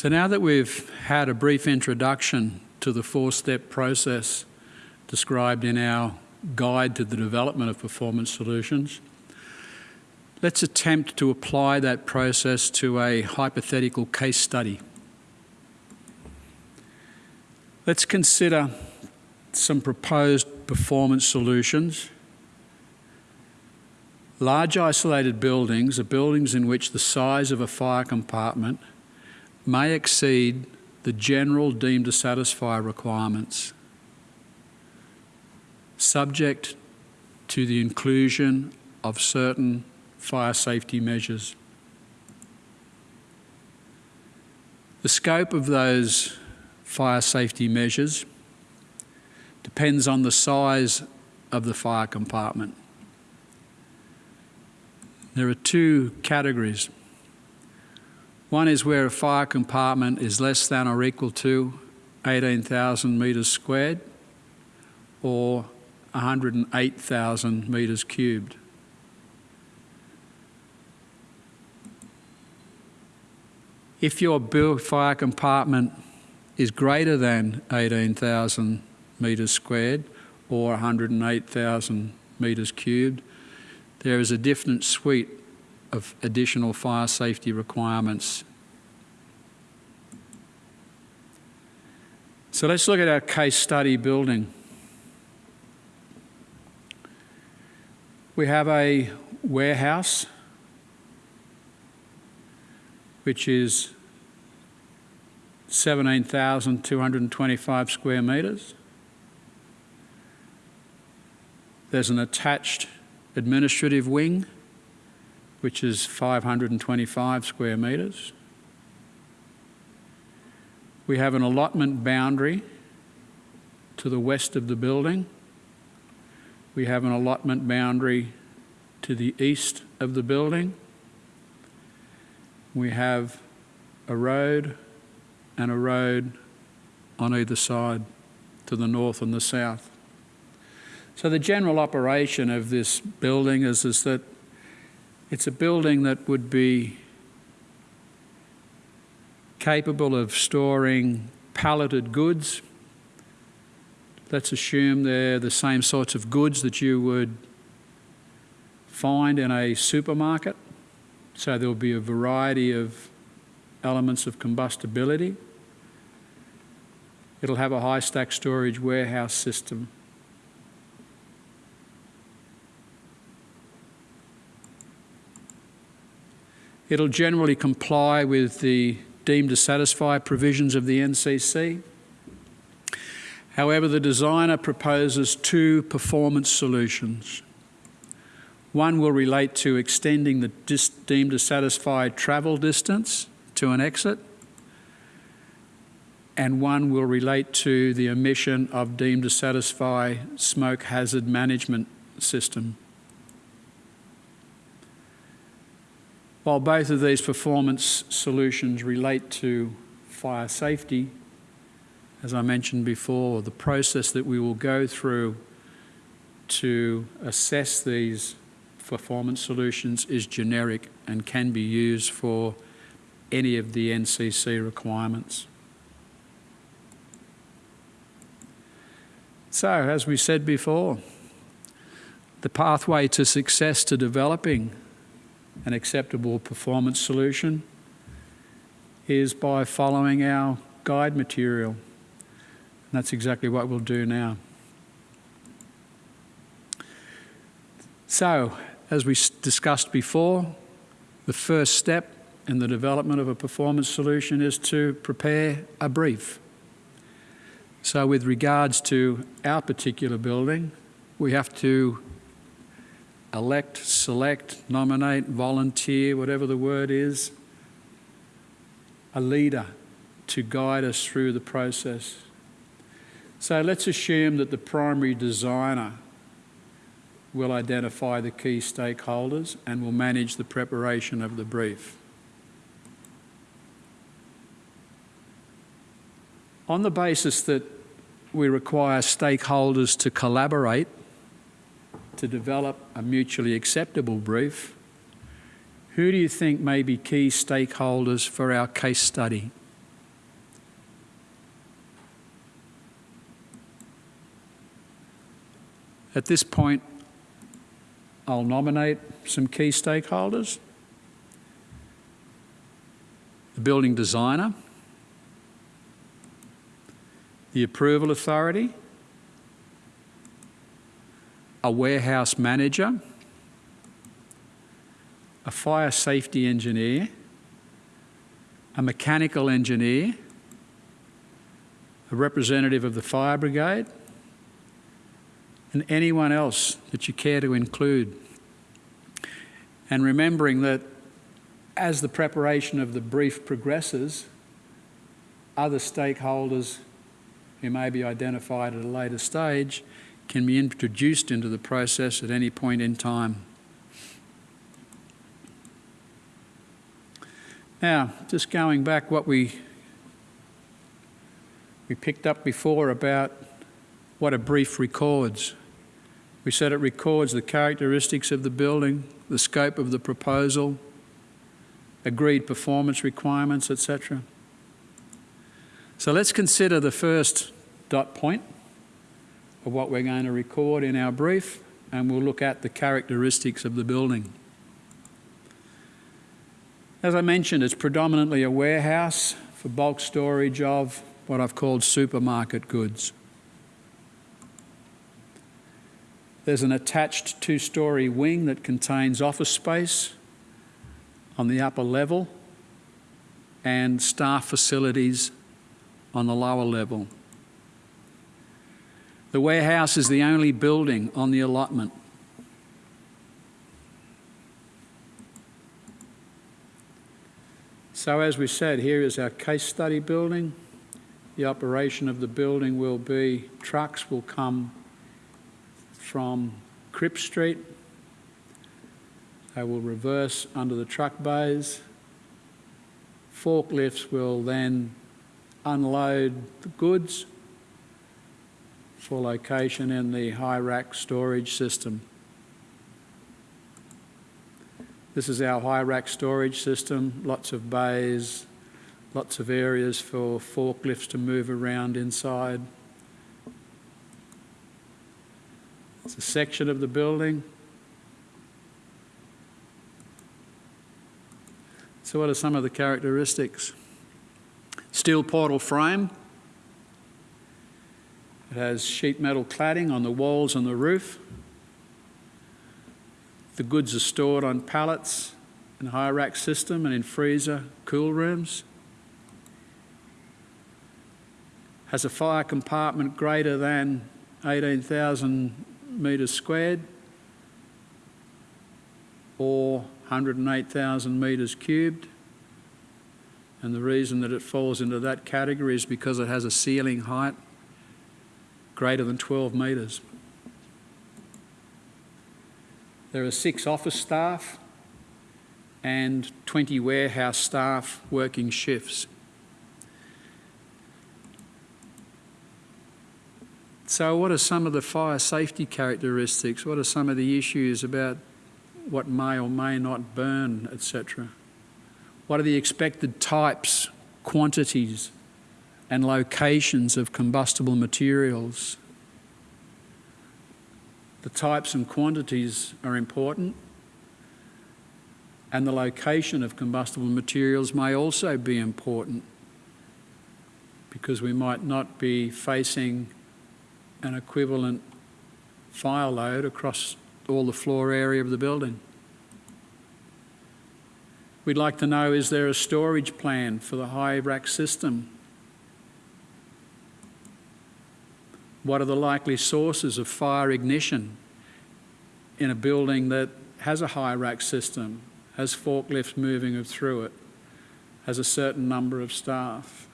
So now that we've had a brief introduction to the four-step process described in our guide to the development of performance solutions, let's attempt to apply that process to a hypothetical case study. Let's consider some proposed performance solutions. Large isolated buildings are buildings in which the size of a fire compartment may exceed the general deemed to satisfy requirements, subject to the inclusion of certain fire safety measures. The scope of those fire safety measures depends on the size of the fire compartment. There are two categories. One is where a fire compartment is less than or equal to 18,000 metres squared or 108,000 metres cubed. If your fire compartment is greater than 18,000 metres squared or 108,000 metres cubed, there is a different suite of additional fire safety requirements. So let's look at our case study building. We have a warehouse which is 17,225 square metres. There's an attached administrative wing, which is 525 square metres. We have an allotment boundary to the west of the building. We have an allotment boundary to the east of the building. We have a road and a road on either side to the north and the south. So the general operation of this building is, is that it's a building that would be capable of storing palleted goods. Let's assume they're the same sorts of goods that you would find in a supermarket. So there'll be a variety of elements of combustibility. It'll have a high stack storage warehouse system. It'll generally comply with the deemed to satisfy provisions of the NCC. However, the designer proposes two performance solutions. One will relate to extending the deemed to satisfy travel distance to an exit, and one will relate to the omission of deemed to satisfy smoke hazard management system. While both of these performance solutions relate to fire safety, as I mentioned before, the process that we will go through to assess these performance solutions is generic and can be used for any of the NCC requirements. So, as we said before, the pathway to success to developing an acceptable performance solution is by following our guide material. And that's exactly what we'll do now. So, as we discussed before, the first step in the development of a performance solution is to prepare a brief. So with regards to our particular building, we have to elect, select, nominate, volunteer, whatever the word is, a leader to guide us through the process. So let's assume that the primary designer will identify the key stakeholders and will manage the preparation of the brief. On the basis that we require stakeholders to collaborate to develop a mutually acceptable brief, who do you think may be key stakeholders for our case study? At this point, I'll nominate some key stakeholders. The building designer, the approval authority, a warehouse manager, a fire safety engineer, a mechanical engineer, a representative of the fire brigade, and anyone else that you care to include. And remembering that as the preparation of the brief progresses, other stakeholders who may be identified at a later stage can be introduced into the process at any point in time. Now, just going back what we we picked up before about what a brief records. We said it records the characteristics of the building, the scope of the proposal, agreed performance requirements, etc. So let's consider the first dot point of what we're going to record in our brief, and we'll look at the characteristics of the building. As I mentioned, it's predominantly a warehouse for bulk storage of what I've called supermarket goods. There's an attached two-storey wing that contains office space on the upper level and staff facilities on the lower level. The warehouse is the only building on the allotment. So as we said, here is our case study building. The operation of the building will be trucks will come from Cripps Street. They will reverse under the truck bays. Forklifts will then unload the goods for location in the high rack storage system. This is our high rack storage system, lots of bays, lots of areas for forklifts to move around inside. It's a section of the building. So what are some of the characteristics? Steel portal frame. It has sheet metal cladding on the walls and the roof. The goods are stored on pallets in high rack system and in freezer cool rooms. Has a fire compartment greater than 18,000 metres squared or 108,000 metres cubed. And the reason that it falls into that category is because it has a ceiling height greater than 12 metres. There are six office staff and 20 warehouse staff working shifts. So, what are some of the fire safety characteristics? What are some of the issues about what may or may not burn, etc.? What are the expected types, quantities, and locations of combustible materials? The types and quantities are important, and the location of combustible materials may also be important because we might not be facing an equivalent fire load across all the floor area of the building. We'd like to know is there a storage plan for the high rack system What are the likely sources of fire ignition in a building that has a high rack system, has forklifts moving through it, has a certain number of staff,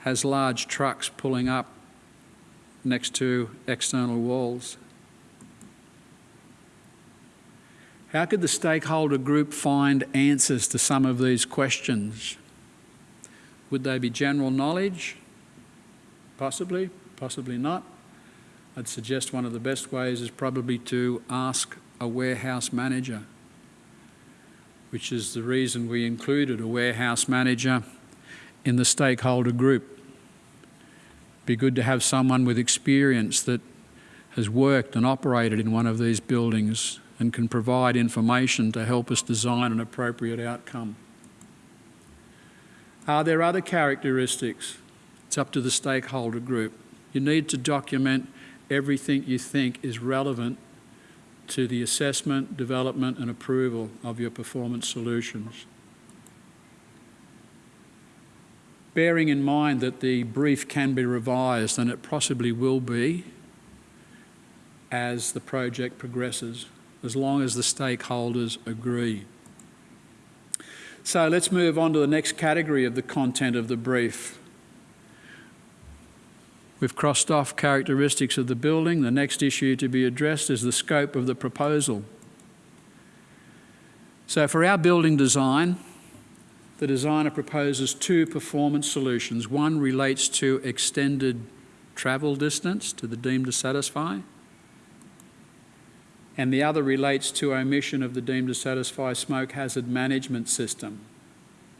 has large trucks pulling up next to external walls? How could the stakeholder group find answers to some of these questions? Would they be general knowledge? Possibly, possibly not. I'd suggest one of the best ways is probably to ask a warehouse manager, which is the reason we included a warehouse manager in the stakeholder group. Be good to have someone with experience that has worked and operated in one of these buildings and can provide information to help us design an appropriate outcome. Are there other characteristics? It's up to the stakeholder group. You need to document everything you think is relevant to the assessment, development and approval of your performance solutions. Bearing in mind that the brief can be revised and it possibly will be as the project progresses, as long as the stakeholders agree. So let's move on to the next category of the content of the brief. We've crossed off characteristics of the building. The next issue to be addressed is the scope of the proposal. So for our building design, the designer proposes two performance solutions. One relates to extended travel distance to the deemed to satisfy, and the other relates to omission of the deemed to satisfy smoke hazard management system.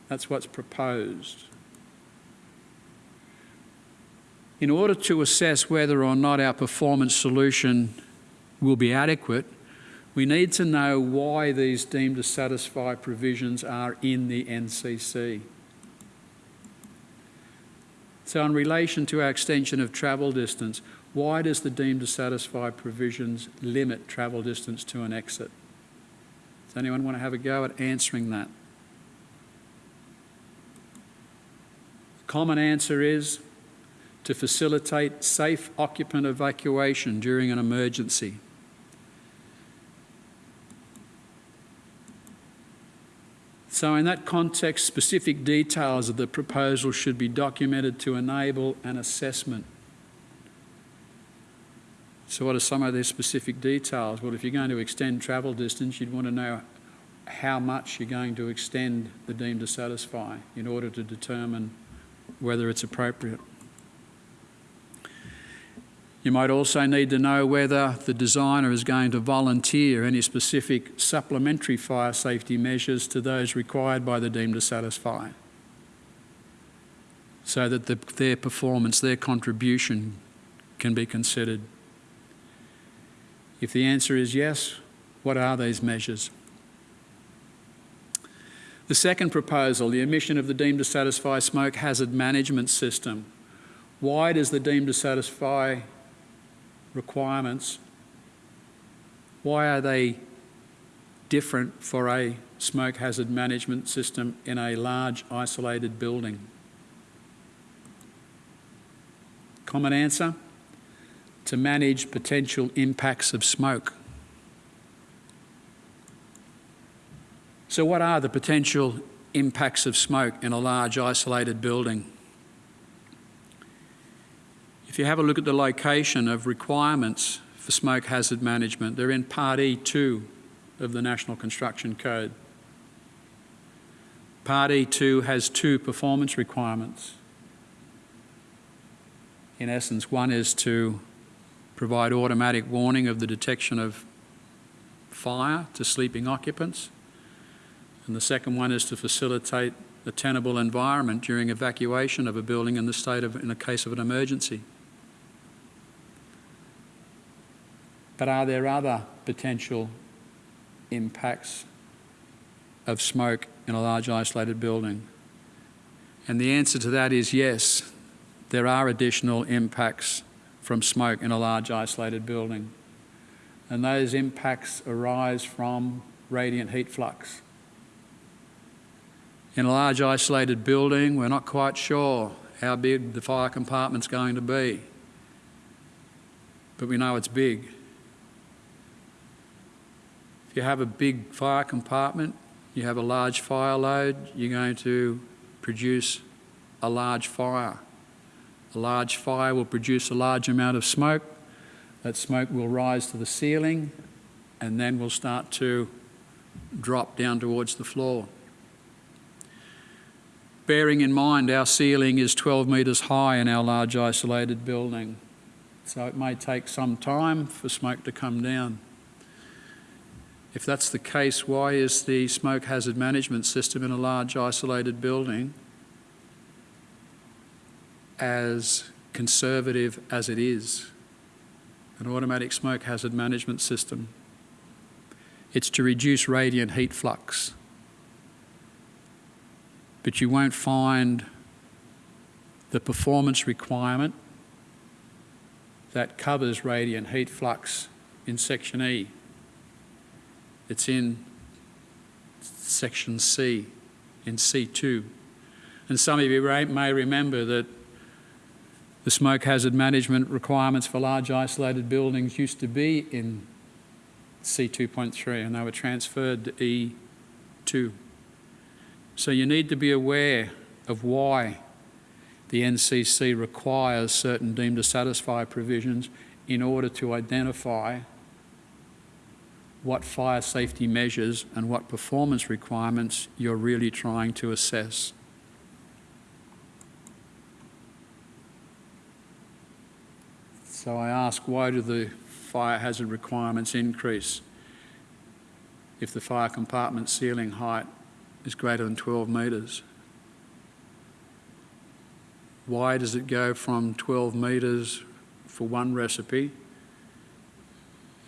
That's what's proposed. In order to assess whether or not our performance solution will be adequate, we need to know why these deemed to satisfy provisions are in the NCC. So in relation to our extension of travel distance, why does the deemed to satisfy provisions limit travel distance to an exit? Does anyone want to have a go at answering that? Common answer is to facilitate safe occupant evacuation during an emergency. So in that context, specific details of the proposal should be documented to enable an assessment. So what are some of these specific details? Well, if you're going to extend travel distance, you'd want to know how much you're going to extend the deemed to satisfy in order to determine whether it's appropriate. You might also need to know whether the designer is going to volunteer any specific supplementary fire safety measures to those required by the deemed to satisfy so that the, their performance, their contribution can be considered. If the answer is yes, what are these measures? The second proposal, the emission of the deemed to satisfy smoke hazard management system. Why does the deemed to satisfy requirements, why are they different for a smoke hazard management system in a large isolated building? Common answer? To manage potential impacts of smoke. So what are the potential impacts of smoke in a large isolated building? If you have a look at the location of requirements for smoke hazard management, they're in Part E2 of the National Construction Code. Part E2 has two performance requirements. In essence, one is to provide automatic warning of the detection of fire to sleeping occupants. And the second one is to facilitate a tenable environment during evacuation of a building in the state of, in the case of an emergency. But are there other potential impacts of smoke in a large isolated building? And the answer to that is yes, there are additional impacts from smoke in a large isolated building. And those impacts arise from radiant heat flux. In a large isolated building, we're not quite sure how big the fire compartment's going to be, but we know it's big. If you have a big fire compartment, you have a large fire load, you're going to produce a large fire. A large fire will produce a large amount of smoke. That smoke will rise to the ceiling and then will start to drop down towards the floor. Bearing in mind our ceiling is 12 metres high in our large isolated building, so it may take some time for smoke to come down. If that's the case, why is the smoke hazard management system in a large isolated building as conservative as it is? an automatic smoke hazard management system. It's to reduce radiant heat flux. But you won't find the performance requirement that covers radiant heat flux in section E. It's in section C, in C2. And some of you may remember that the smoke hazard management requirements for large isolated buildings used to be in C2.3 and they were transferred to E2. So you need to be aware of why the NCC requires certain deemed to satisfy provisions in order to identify what fire safety measures and what performance requirements you're really trying to assess. So I ask, why do the fire hazard requirements increase if the fire compartment ceiling height is greater than 12 metres? Why does it go from 12 metres for one recipe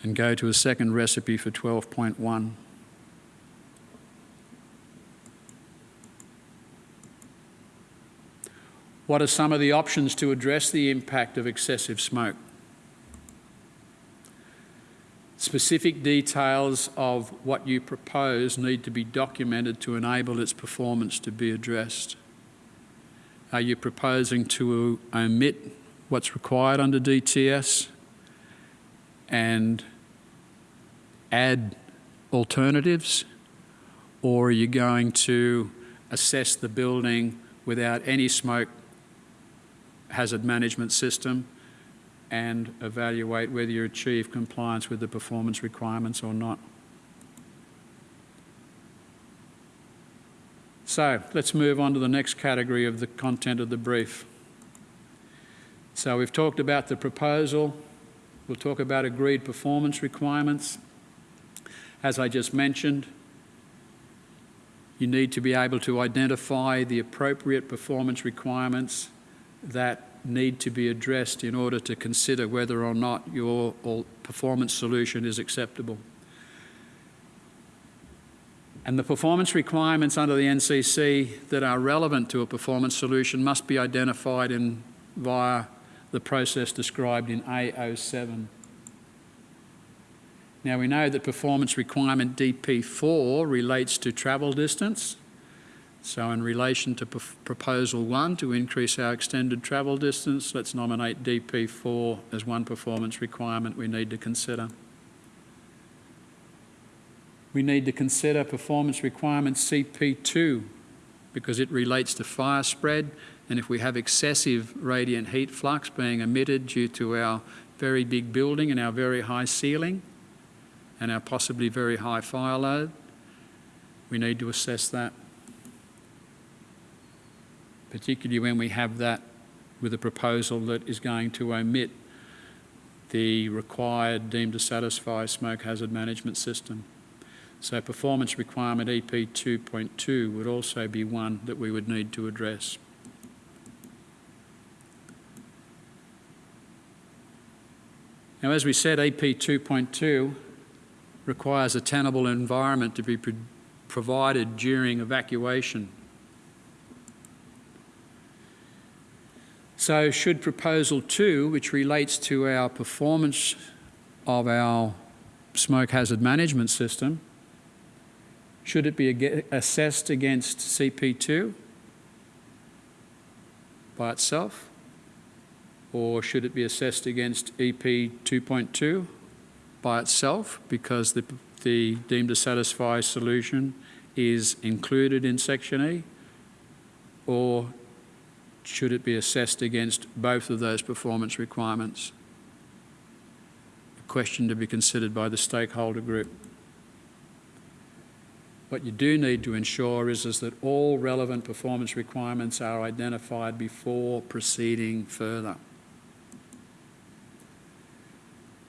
and go to a second recipe for 12.1? What are some of the options to address the impact of excessive smoke? Specific details of what you propose need to be documented to enable its performance to be addressed. Are you proposing to omit what's required under DTS and add alternatives? Or are you going to assess the building without any smoke hazard management system and evaluate whether you achieve compliance with the performance requirements or not. So let's move on to the next category of the content of the brief. So we've talked about the proposal. We'll talk about agreed performance requirements. As I just mentioned, you need to be able to identify the appropriate performance requirements that need to be addressed in order to consider whether or not your performance solution is acceptable. And the performance requirements under the NCC that are relevant to a performance solution must be identified in, via the process described in A07. Now we know that performance requirement DP4 relates to travel distance so in relation to proposal one, to increase our extended travel distance, let's nominate DP4 as one performance requirement we need to consider. We need to consider performance requirement CP2 because it relates to fire spread and if we have excessive radiant heat flux being emitted due to our very big building and our very high ceiling and our possibly very high fire load, we need to assess that particularly when we have that with a proposal that is going to omit the required deemed to satisfy smoke hazard management system. So performance requirement EP 2.2 would also be one that we would need to address. Now as we said, EP 2.2 requires a tenable environment to be pro provided during evacuation So should proposal two, which relates to our performance of our smoke hazard management system, should it be assessed against CP2 by itself? Or should it be assessed against EP 2.2 by itself because the, the deemed to satisfy solution is included in section E? Or should it be assessed against both of those performance requirements? A question to be considered by the stakeholder group. What you do need to ensure is, is that all relevant performance requirements are identified before proceeding further.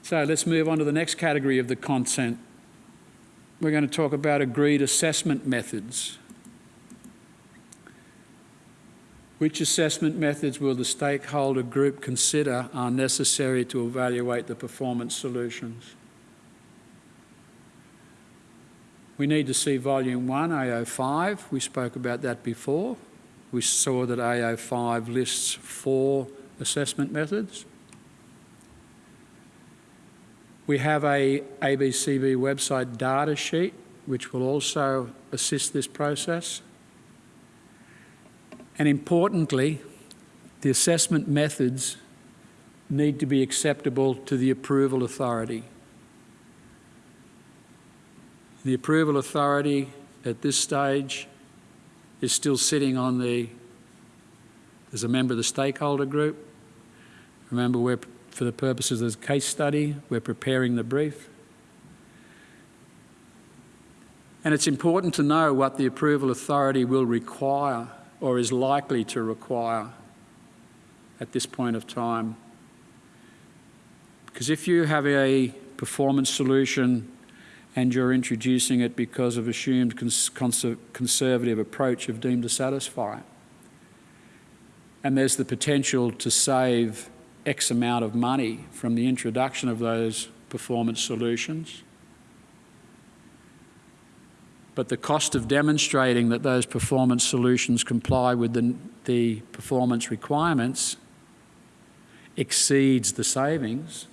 So let's move on to the next category of the content. We're going to talk about agreed assessment methods. Which assessment methods will the stakeholder group consider are necessary to evaluate the performance solutions? We need to see Volume 1, AO5. We spoke about that before. We saw that AO5 lists four assessment methods. We have a ABCB website data sheet which will also assist this process. And importantly, the assessment methods need to be acceptable to the approval authority. The approval authority at this stage is still sitting on the, as a member of the stakeholder group. Remember, we're, for the purposes of the case study, we're preparing the brief. And it's important to know what the approval authority will require or is likely to require at this point of time. Because if you have a performance solution and you're introducing it because of assumed cons conservative approach of deemed to satisfy, and there's the potential to save X amount of money from the introduction of those performance solutions, but the cost of demonstrating that those performance solutions comply with the, the performance requirements exceeds the savings,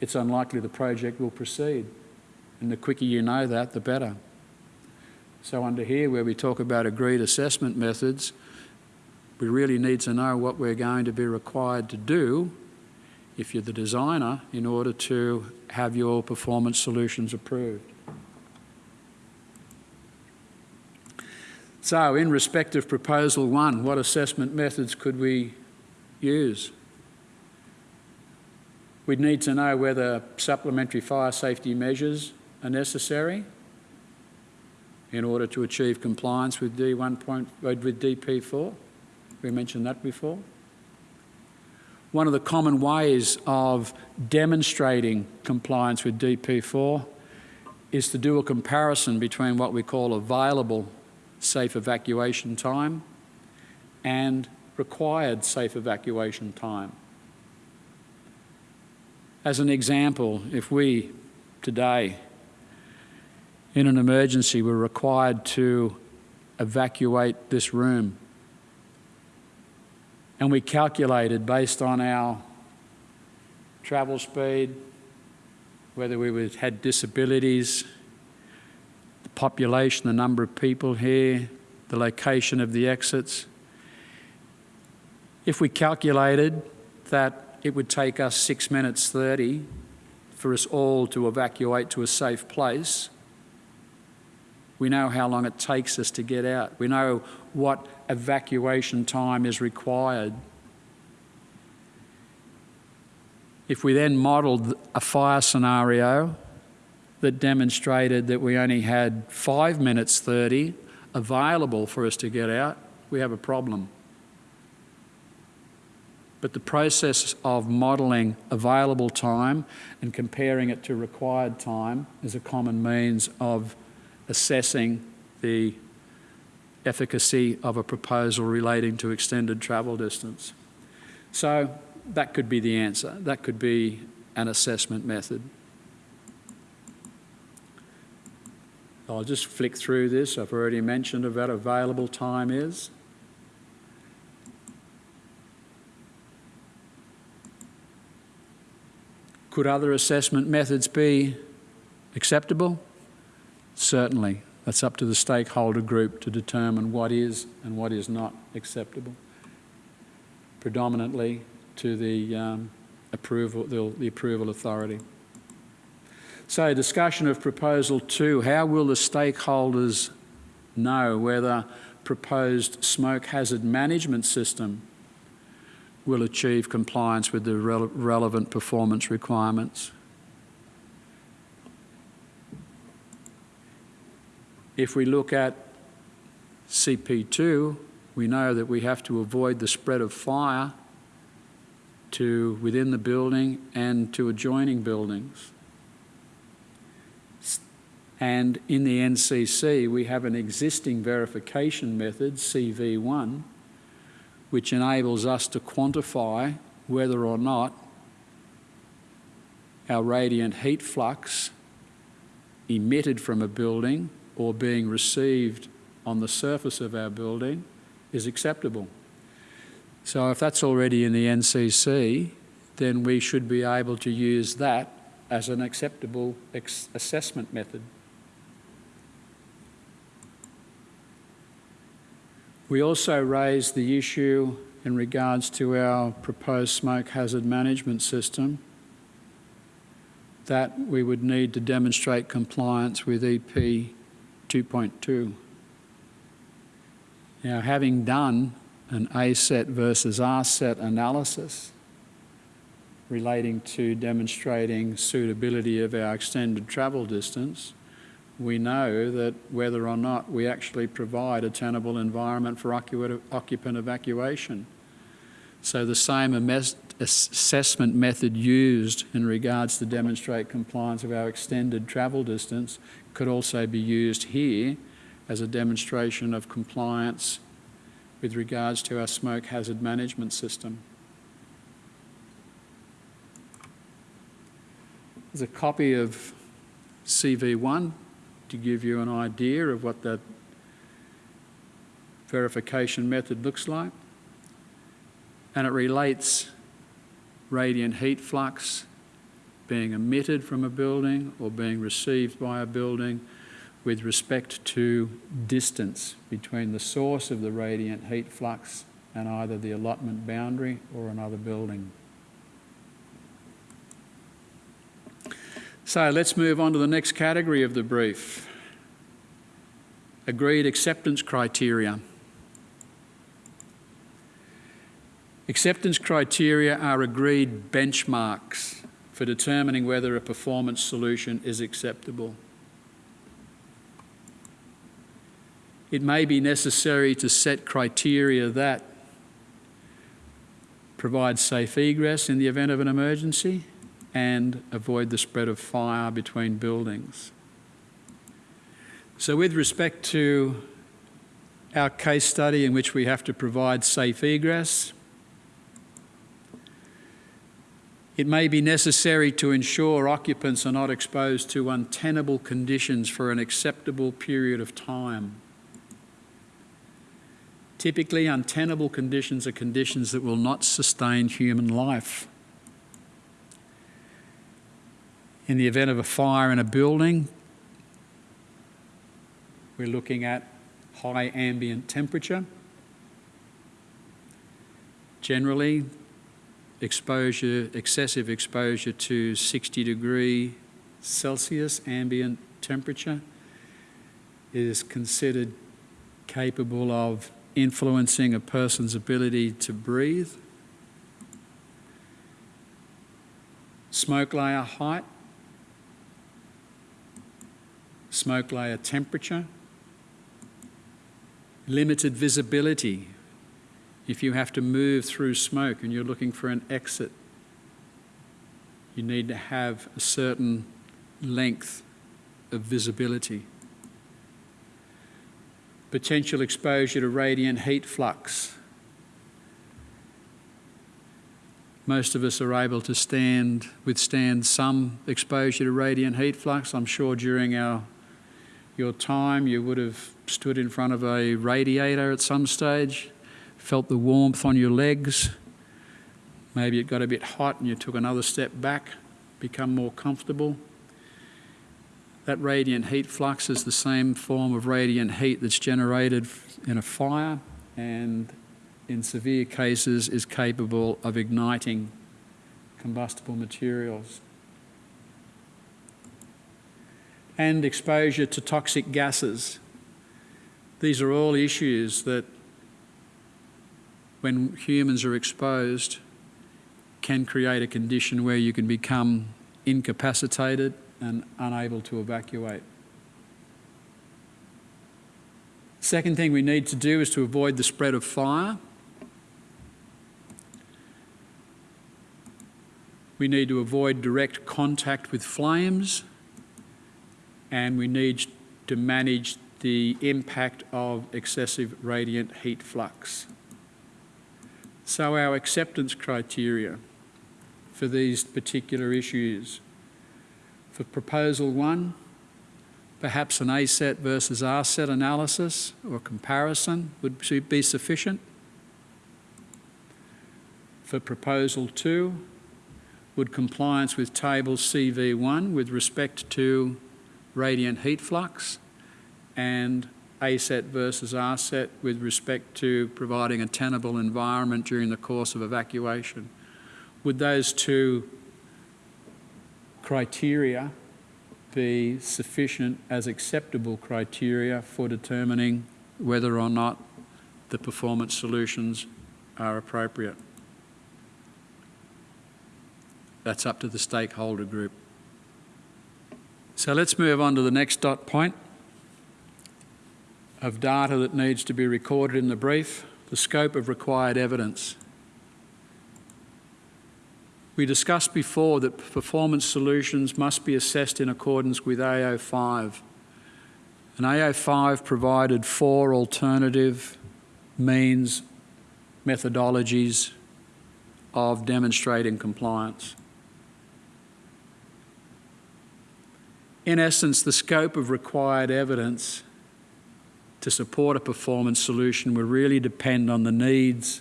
it's unlikely the project will proceed. And the quicker you know that, the better. So under here, where we talk about agreed assessment methods, we really need to know what we're going to be required to do if you're the designer in order to have your performance solutions approved. So, in respect of proposal one, what assessment methods could we use? We'd need to know whether supplementary fire safety measures are necessary in order to achieve compliance with D1 point, with DP4. We mentioned that before. One of the common ways of demonstrating compliance with DP4 is to do a comparison between what we call available safe evacuation time and required safe evacuation time. As an example, if we today in an emergency were required to evacuate this room and we calculated based on our travel speed, whether we had disabilities, the population, the number of people here, the location of the exits. If we calculated that it would take us 6 minutes 30 for us all to evacuate to a safe place, we know how long it takes us to get out. We know what evacuation time is required. If we then modelled a fire scenario that demonstrated that we only had five minutes 30 available for us to get out, we have a problem. But the process of modelling available time and comparing it to required time is a common means of assessing the efficacy of a proposal relating to extended travel distance. So that could be the answer. That could be an assessment method. I'll just flick through this. I've already mentioned about available time is. Could other assessment methods be acceptable? Certainly. That's up to the stakeholder group to determine what is and what is not acceptable. Predominantly to the um, approval, the, the approval authority. So, discussion of proposal two how will the stakeholders know whether proposed smoke hazard management system will achieve compliance with the rele relevant performance requirements? If we look at CP2, we know that we have to avoid the spread of fire to within the building and to adjoining buildings. And in the NCC, we have an existing verification method, CV1, which enables us to quantify whether or not our radiant heat flux emitted from a building or being received on the surface of our building is acceptable. So if that's already in the NCC, then we should be able to use that as an acceptable assessment method. We also raised the issue in regards to our proposed smoke hazard management system that we would need to demonstrate compliance with EP 2.2. Now, having done an ASET versus RSET analysis relating to demonstrating suitability of our extended travel distance, we know that whether or not we actually provide a tenable environment for occupant evacuation. So the same assessment method used in regards to demonstrate compliance of our extended travel distance could also be used here as a demonstration of compliance with regards to our smoke hazard management system. There's a copy of CV1 to give you an idea of what that verification method looks like. And it relates radiant heat flux being emitted from a building or being received by a building with respect to distance between the source of the radiant heat flux and either the allotment boundary or another building. So let's move on to the next category of the brief. Agreed acceptance criteria. Acceptance criteria are agreed benchmarks for determining whether a performance solution is acceptable. It may be necessary to set criteria that provide safe egress in the event of an emergency and avoid the spread of fire between buildings. So with respect to our case study in which we have to provide safe egress, It may be necessary to ensure occupants are not exposed to untenable conditions for an acceptable period of time. Typically, untenable conditions are conditions that will not sustain human life. In the event of a fire in a building, we're looking at high ambient temperature. Generally, exposure, excessive exposure to 60 degree Celsius ambient temperature. Is considered capable of influencing a person's ability to breathe. Smoke layer height, smoke layer temperature, limited visibility if you have to move through smoke and you're looking for an exit, you need to have a certain length of visibility. Potential exposure to radiant heat flux. Most of us are able to stand, withstand some exposure to radiant heat flux. I'm sure during our, your time you would have stood in front of a radiator at some stage felt the warmth on your legs. Maybe it got a bit hot and you took another step back, become more comfortable. That radiant heat flux is the same form of radiant heat that's generated in a fire and in severe cases is capable of igniting combustible materials. And exposure to toxic gases. These are all issues that when humans are exposed, can create a condition where you can become incapacitated and unable to evacuate. Second thing we need to do is to avoid the spread of fire. We need to avoid direct contact with flames and we need to manage the impact of excessive radiant heat flux. So our acceptance criteria for these particular issues. For proposal one, perhaps an ASET versus RSET analysis or comparison would be sufficient. For proposal two, would compliance with table CV1 with respect to radiant heat flux and ASET versus RSET with respect to providing a tenable environment during the course of evacuation. Would those two criteria be sufficient as acceptable criteria for determining whether or not the performance solutions are appropriate? That's up to the stakeholder group. So let's move on to the next dot point of data that needs to be recorded in the brief, the scope of required evidence. We discussed before that performance solutions must be assessed in accordance with AO5. And AO5 provided four alternative means, methodologies of demonstrating compliance. In essence, the scope of required evidence to support a performance solution will really depend on the needs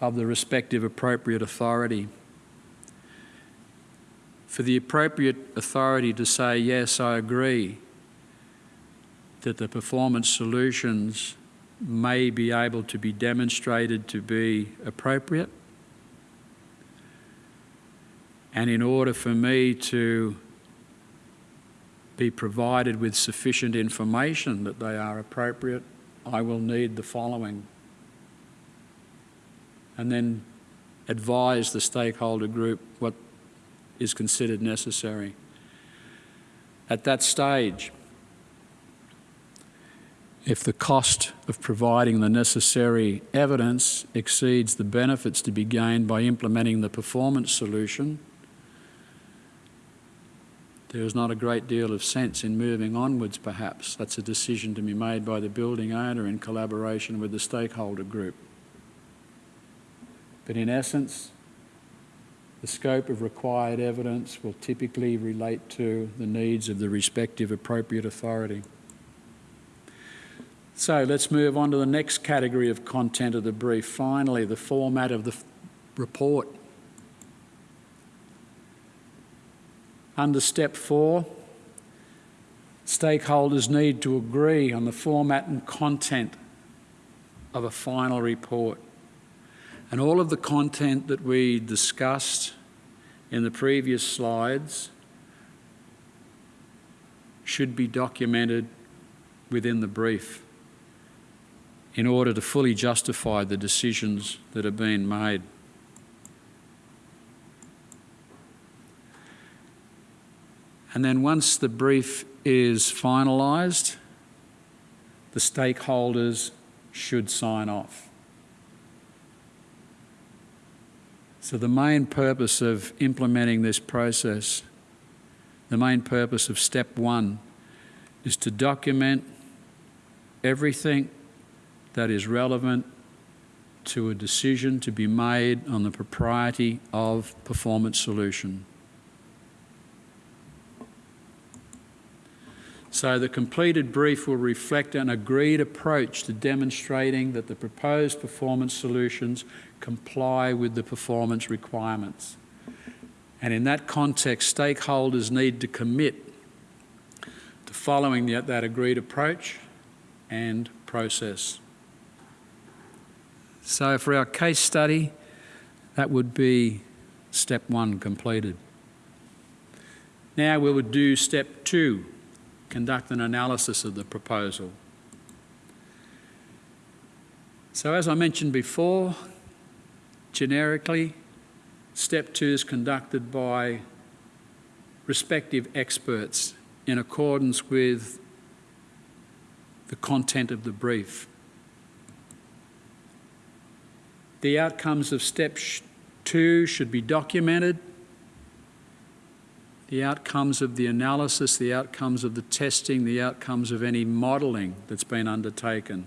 of the respective appropriate authority. For the appropriate authority to say, yes, I agree, that the performance solutions may be able to be demonstrated to be appropriate. And in order for me to be provided with sufficient information that they are appropriate, I will need the following. And then advise the stakeholder group what is considered necessary. At that stage, if the cost of providing the necessary evidence exceeds the benefits to be gained by implementing the performance solution, there is not a great deal of sense in moving onwards, perhaps. That's a decision to be made by the building owner in collaboration with the stakeholder group. But in essence, the scope of required evidence will typically relate to the needs of the respective appropriate authority. So let's move on to the next category of content of the brief. Finally, the format of the report. Under step four, stakeholders need to agree on the format and content of a final report. And all of the content that we discussed in the previous slides should be documented within the brief in order to fully justify the decisions that are being made. And then once the brief is finalised, the stakeholders should sign off. So the main purpose of implementing this process, the main purpose of step one, is to document everything that is relevant to a decision to be made on the propriety of performance solution. So the completed brief will reflect an agreed approach to demonstrating that the proposed performance solutions comply with the performance requirements. And in that context, stakeholders need to commit to following the, that agreed approach and process. So for our case study, that would be step one completed. Now we would do step two, conduct an analysis of the proposal. So as I mentioned before, generically, step two is conducted by respective experts in accordance with the content of the brief. The outcomes of step two should be documented the outcomes of the analysis, the outcomes of the testing, the outcomes of any modelling that's been undertaken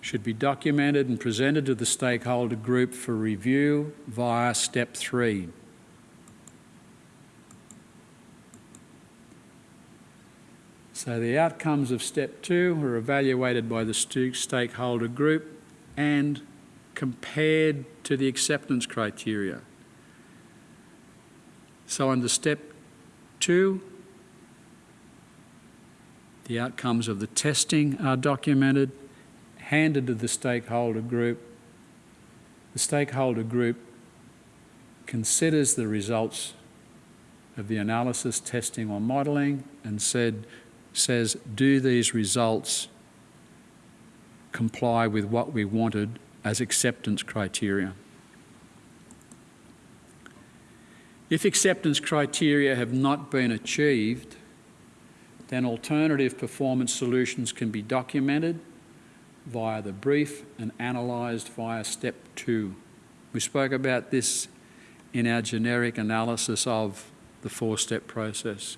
should be documented and presented to the stakeholder group for review via step three. So the outcomes of step two are evaluated by the stakeholder group and compared to the acceptance criteria. So under step two, the outcomes of the testing are documented, handed to the stakeholder group. The stakeholder group considers the results of the analysis, testing or modelling and said, says, do these results comply with what we wanted as acceptance criteria? If acceptance criteria have not been achieved, then alternative performance solutions can be documented via the brief and analysed via step two. We spoke about this in our generic analysis of the four-step process.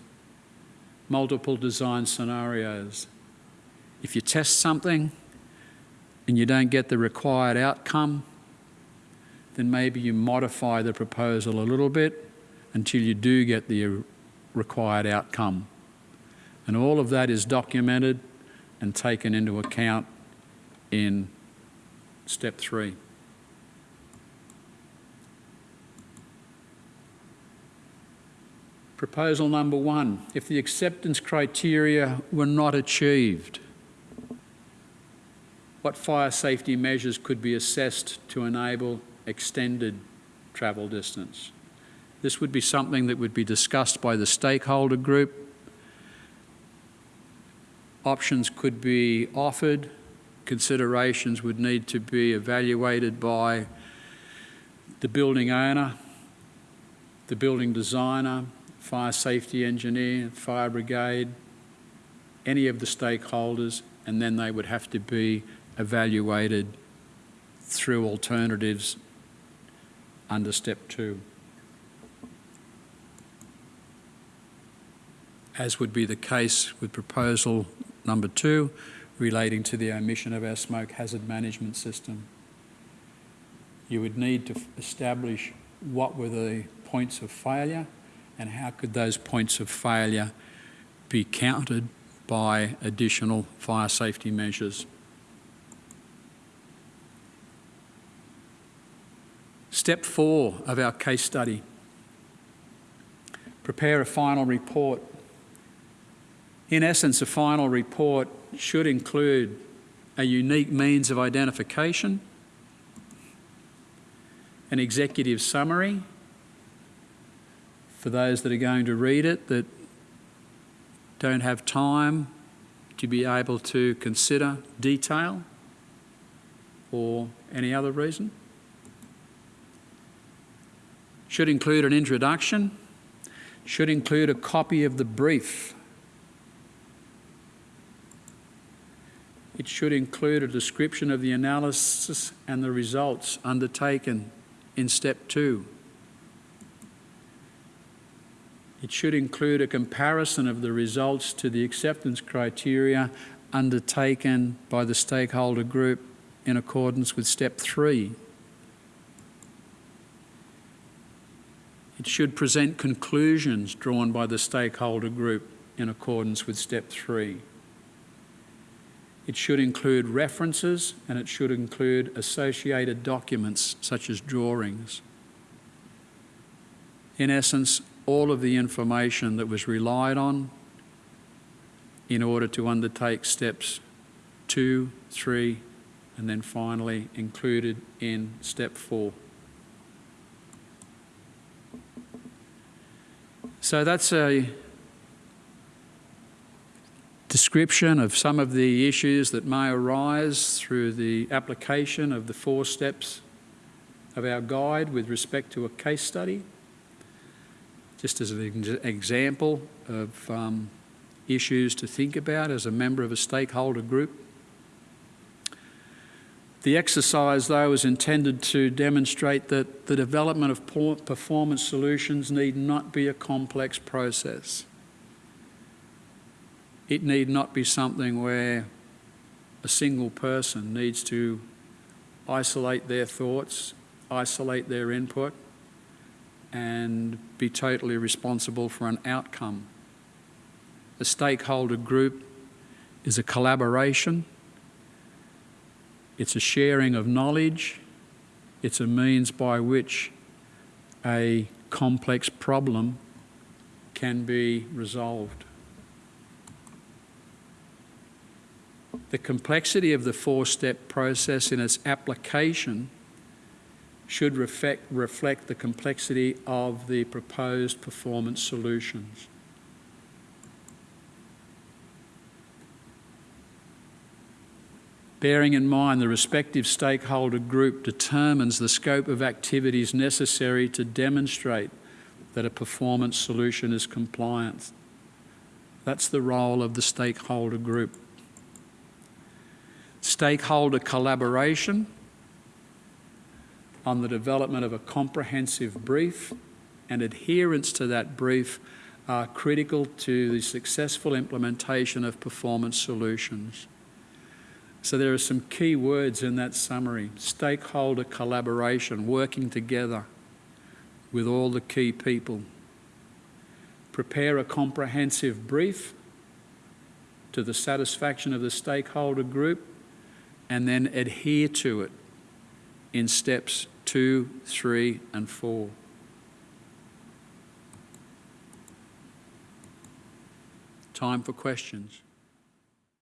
Multiple design scenarios. If you test something and you don't get the required outcome, then maybe you modify the proposal a little bit until you do get the required outcome. And all of that is documented and taken into account in step three. Proposal number one, if the acceptance criteria were not achieved, what fire safety measures could be assessed to enable extended travel distance? This would be something that would be discussed by the stakeholder group. Options could be offered, considerations would need to be evaluated by the building owner, the building designer, fire safety engineer, fire brigade, any of the stakeholders, and then they would have to be evaluated through alternatives under step two. As would be the case with proposal number two, relating to the omission of our smoke hazard management system. You would need to establish what were the points of failure and how could those points of failure be countered by additional fire safety measures. Step four of our case study. Prepare a final report in essence, a final report should include a unique means of identification, an executive summary for those that are going to read it that don't have time to be able to consider detail or any other reason. Should include an introduction, should include a copy of the brief It should include a description of the analysis and the results undertaken in step two. It should include a comparison of the results to the acceptance criteria undertaken by the stakeholder group in accordance with step three. It should present conclusions drawn by the stakeholder group in accordance with step three. It should include references and it should include associated documents such as drawings. In essence, all of the information that was relied on in order to undertake steps two, three, and then finally included in step four. So that's a description of some of the issues that may arise through the application of the four steps of our guide with respect to a case study. Just as an example of um, issues to think about as a member of a stakeholder group. The exercise, though, is intended to demonstrate that the development of performance solutions need not be a complex process. It need not be something where a single person needs to isolate their thoughts, isolate their input, and be totally responsible for an outcome. A stakeholder group is a collaboration, it's a sharing of knowledge, it's a means by which a complex problem can be resolved. The complexity of the four step process in its application should reflect, reflect the complexity of the proposed performance solutions. Bearing in mind the respective stakeholder group determines the scope of activities necessary to demonstrate that a performance solution is compliant. That's the role of the stakeholder group. Stakeholder collaboration on the development of a comprehensive brief and adherence to that brief are critical to the successful implementation of performance solutions. So there are some key words in that summary. Stakeholder collaboration, working together with all the key people. Prepare a comprehensive brief to the satisfaction of the stakeholder group and then adhere to it in steps two, three, and four. Time for questions.